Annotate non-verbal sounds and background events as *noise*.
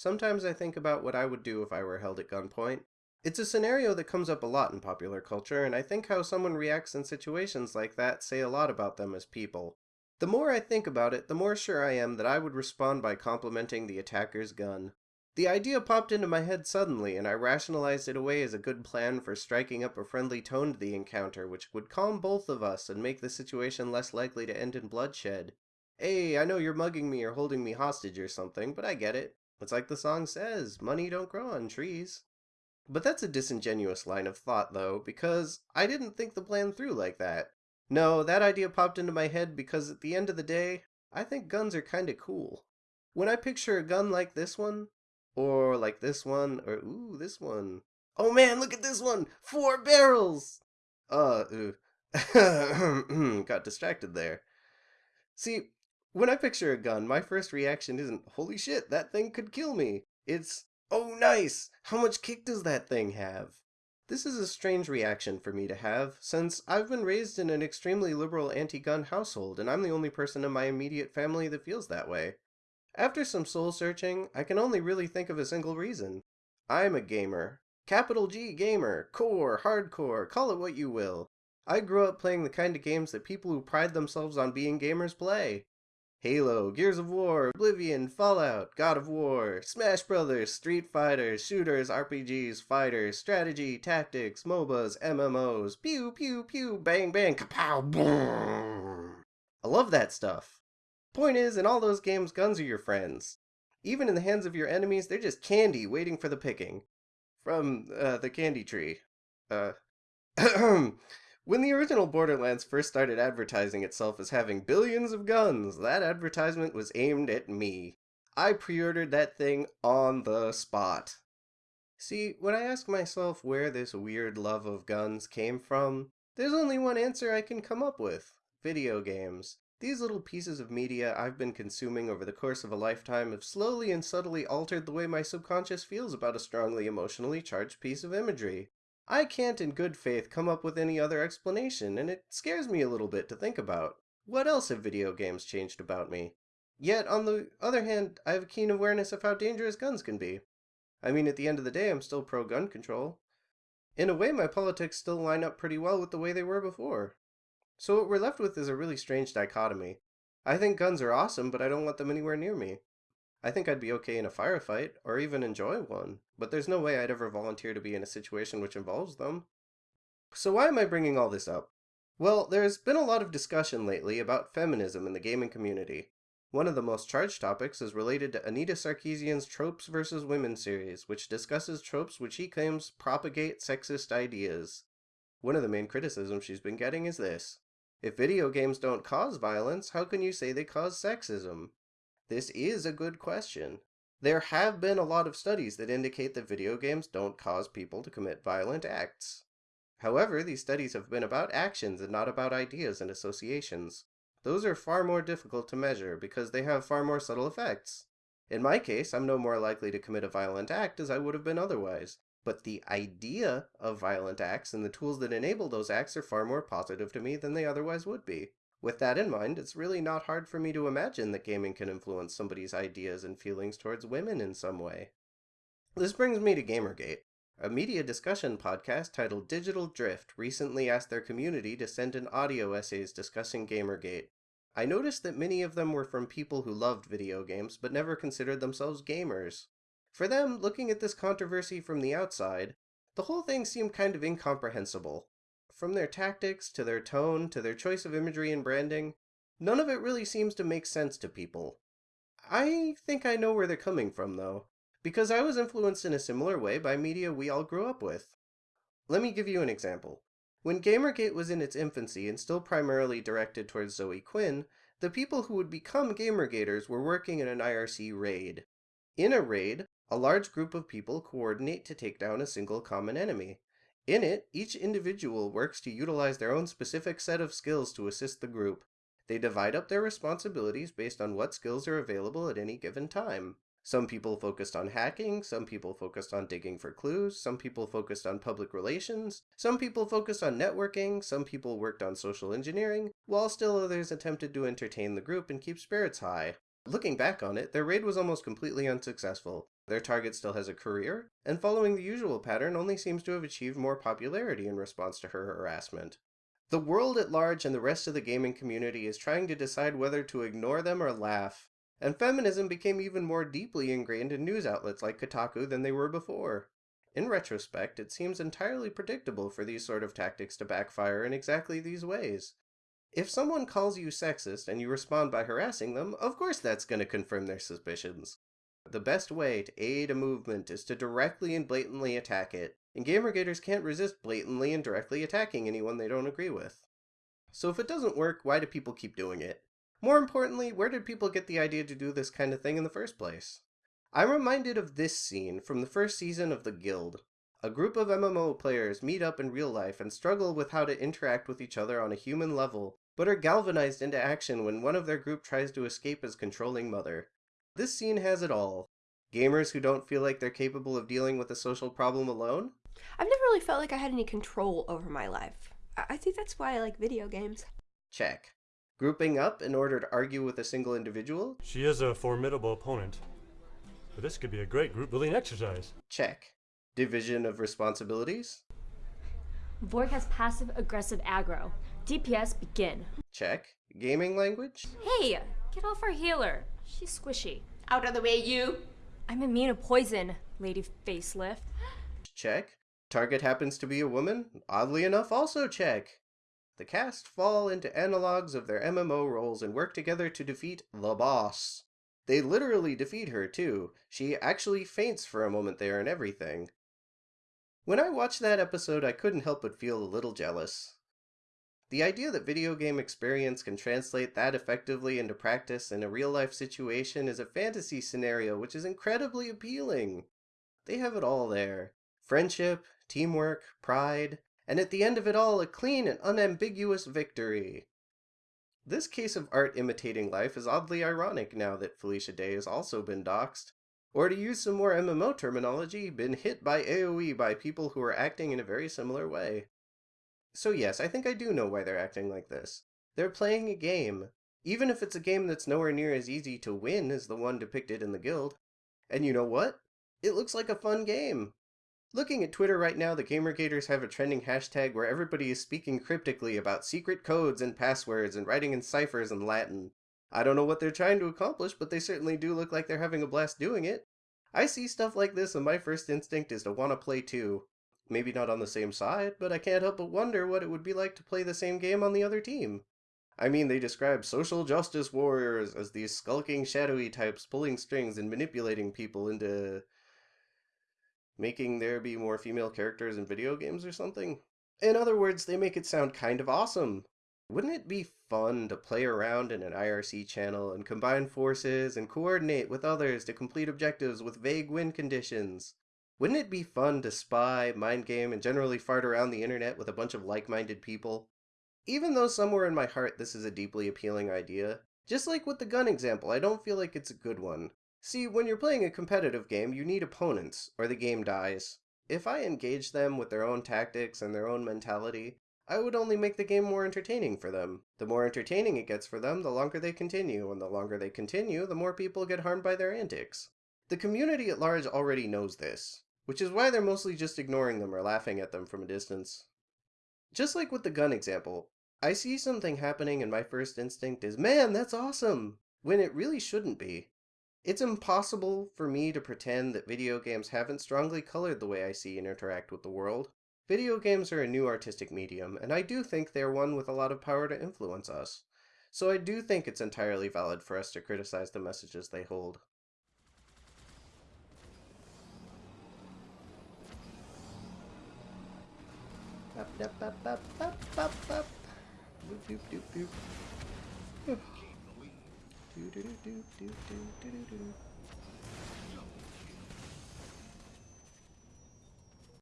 sometimes I think about what I would do if I were held at gunpoint. It's a scenario that comes up a lot in popular culture, and I think how someone reacts in situations like that say a lot about them as people. The more I think about it, the more sure I am that I would respond by complimenting the attacker's gun. The idea popped into my head suddenly, and I rationalized it away as a good plan for striking up a friendly tone to the encounter, which would calm both of us and make the situation less likely to end in bloodshed. Hey, I know you're mugging me or holding me hostage or something, but I get it. It's like the song says, money don't grow on trees. But that's a disingenuous line of thought, though, because I didn't think the plan through like that. No, that idea popped into my head because at the end of the day, I think guns are kinda cool. When I picture a gun like this one, or like this one, or ooh, this one. Oh man, look at this one! Four barrels! Uh, *laughs* got distracted there. See, when I picture a gun, my first reaction isn't, holy shit, that thing could kill me. It's, Oh, nice! How much kick does that thing have? This is a strange reaction for me to have, since I've been raised in an extremely liberal anti-gun household, and I'm the only person in my immediate family that feels that way. After some soul searching, I can only really think of a single reason. I'm a gamer. Capital G gamer, core, hardcore, call it what you will. I grew up playing the kind of games that people who pride themselves on being gamers play. Halo, Gears of War, Oblivion, Fallout, God of War, Smash Brothers, Street Fighter, shooters, RPGs, fighters, strategy, tactics, MOBAs, MMOs, pew pew pew, bang bang, kapow, boom. I love that stuff. Point is, in all those games, guns are your friends. Even in the hands of your enemies, they're just candy waiting for the picking. From uh, the candy tree. Uh, *clears throat* *coughs* When the original Borderlands first started advertising itself as having billions of guns, that advertisement was aimed at me. I pre-ordered that thing on the spot. See, when I ask myself where this weird love of guns came from, there's only one answer I can come up with. Video games. These little pieces of media I've been consuming over the course of a lifetime have slowly and subtly altered the way my subconscious feels about a strongly emotionally charged piece of imagery. I can't in good faith come up with any other explanation, and it scares me a little bit to think about. What else have video games changed about me? Yet, on the other hand, I have a keen awareness of how dangerous guns can be. I mean, at the end of the day, I'm still pro-gun control. In a way, my politics still line up pretty well with the way they were before. So what we're left with is a really strange dichotomy. I think guns are awesome, but I don't want them anywhere near me. I think I'd be okay in a firefight, or even enjoy one, but there's no way I'd ever volunteer to be in a situation which involves them. So why am I bringing all this up? Well, there's been a lot of discussion lately about feminism in the gaming community. One of the most charged topics is related to Anita Sarkeesian's Tropes vs. Women series, which discusses tropes which she claims propagate sexist ideas. One of the main criticisms she's been getting is this. If video games don't cause violence, how can you say they cause sexism? This is a good question. There have been a lot of studies that indicate that video games don't cause people to commit violent acts. However, these studies have been about actions and not about ideas and associations. Those are far more difficult to measure because they have far more subtle effects. In my case, I'm no more likely to commit a violent act as I would have been otherwise. But the idea of violent acts and the tools that enable those acts are far more positive to me than they otherwise would be. With that in mind, it's really not hard for me to imagine that gaming can influence somebody's ideas and feelings towards women in some way. This brings me to Gamergate. A media discussion podcast titled Digital Drift recently asked their community to send in audio essays discussing Gamergate. I noticed that many of them were from people who loved video games but never considered themselves gamers. For them, looking at this controversy from the outside, the whole thing seemed kind of incomprehensible. From their tactics, to their tone, to their choice of imagery and branding, none of it really seems to make sense to people. I think I know where they're coming from, though, because I was influenced in a similar way by media we all grew up with. Let me give you an example. When Gamergate was in its infancy and still primarily directed towards Zoe Quinn, the people who would become Gamergaters were working in an IRC raid. In a raid, a large group of people coordinate to take down a single common enemy. In it, each individual works to utilize their own specific set of skills to assist the group. They divide up their responsibilities based on what skills are available at any given time. Some people focused on hacking, some people focused on digging for clues, some people focused on public relations, some people focused on networking, some people worked on social engineering, while still others attempted to entertain the group and keep spirits high. Looking back on it, their raid was almost completely unsuccessful. Their target still has a career, and following the usual pattern only seems to have achieved more popularity in response to her harassment. The world at large and the rest of the gaming community is trying to decide whether to ignore them or laugh, and feminism became even more deeply ingrained in news outlets like Kotaku than they were before. In retrospect, it seems entirely predictable for these sort of tactics to backfire in exactly these ways. If someone calls you sexist and you respond by harassing them, of course that's going to confirm their suspicions. The best way to aid a movement is to directly and blatantly attack it, and Gamergaters can't resist blatantly and directly attacking anyone they don't agree with. So if it doesn't work, why do people keep doing it? More importantly, where did people get the idea to do this kind of thing in the first place? I'm reminded of this scene from the first season of The Guild. A group of MMO players meet up in real life and struggle with how to interact with each other on a human level, but are galvanized into action when one of their group tries to escape his controlling mother. This scene has it all. Gamers who don't feel like they're capable of dealing with a social problem alone, I've never really felt like I had any control over my life. I I think that's why I like video games. check. Grouping up in order to argue with a single individual, She is a formidable opponent. But this could be a great group building exercise. check. Division of responsibilities, Vork has passive aggressive aggro. DPS begin. check. Gaming language, Hey, get off our healer. She's squishy. Out of the way, you! I'm immune to poison, lady facelift. check. Target happens to be a woman, oddly enough also check. The cast fall into analogs of their MMO roles and work together to defeat the boss. They literally defeat her too. She actually faints for a moment there and everything. When I watched that episode, I couldn't help but feel a little jealous. The idea that video game experience can translate that effectively into practice in a real life situation is a fantasy scenario which is incredibly appealing. They have it all there friendship, teamwork, pride, and at the end of it all, a clean and unambiguous victory. This case of art imitating life is oddly ironic now that Felicia Day has also been doxxed. Or to use some more MMO terminology, been hit by AoE by people who are acting in a very similar way. So yes, I think I do know why they're acting like this. They're playing a game, even if it's a game that's nowhere near as easy to win as the one depicted in the guild. And you know what? It looks like a fun game. Looking at Twitter right now, the Gamergaters have a trending hashtag where everybody is speaking cryptically about secret codes and passwords and writing in ciphers and Latin. I don't know what they're trying to accomplish, but they certainly do look like they're having a blast doing it. I see stuff like this and my first instinct is to want to play too. Maybe not on the same side, but I can't help but wonder what it would be like to play the same game on the other team. I mean, they describe social justice warriors as these skulking shadowy types pulling strings and manipulating people into making there be more female characters in video games or something. In other words, they make it sound kind of awesome. Wouldn't it be fun to play around in an IRC channel and combine forces and coordinate with others to complete objectives with vague win conditions? Wouldn't it be fun to spy, mind game, and generally fart around the internet with a bunch of like minded people? Even though somewhere in my heart this is a deeply appealing idea, just like with the gun example, I don't feel like it's a good one. See, when you're playing a competitive game, you need opponents, or the game dies. If I engage them with their own tactics and their own mentality, I would only make the game more entertaining for them. The more entertaining it gets for them, the longer they continue, and the longer they continue, the more people get harmed by their antics. The community at large already knows this, which is why they're mostly just ignoring them or laughing at them from a distance. Just like with the gun example, I see something happening and my first instinct is, man, that's awesome! When it really shouldn't be. It's impossible for me to pretend that video games haven't strongly colored the way I see and interact with the world. Video games are a new artistic medium, and I do think they're one with a lot of power to influence us. So I do think it's entirely valid for us to criticize the messages they hold. up, up, up, up, up, up. Boop, doop, doop, doop. Doop, doop, doop, doop, doop, doop, doop.